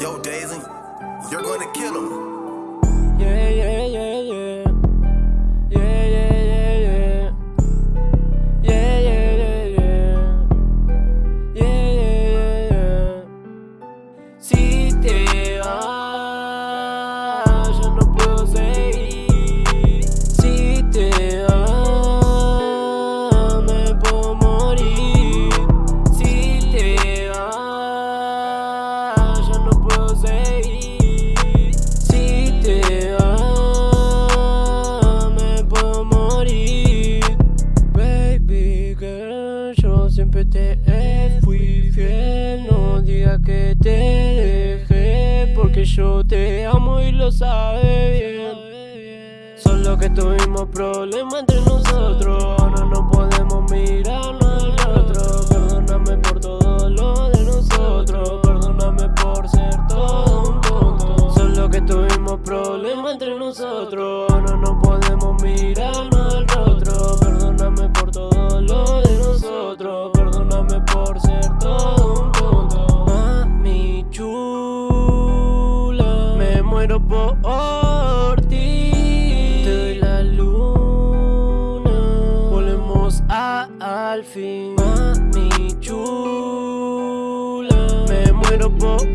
Yo, Daisy, you're gonna kill him. Yeah, yeah, yeah, yeah. Fui fiel. No digas que te dejé, porque yo te amo y lo sabes bien. Solo que tuvimos problemas entre nosotros, ahora no podemos mirarnos al otro. Perdóname por todo lo de nosotros, perdóname por ser todo un tonto. Solo que tuvimos problemas entre nosotros, muero por ti. Te doy la luna, volvemos a, al fin. Mami chula, me muero por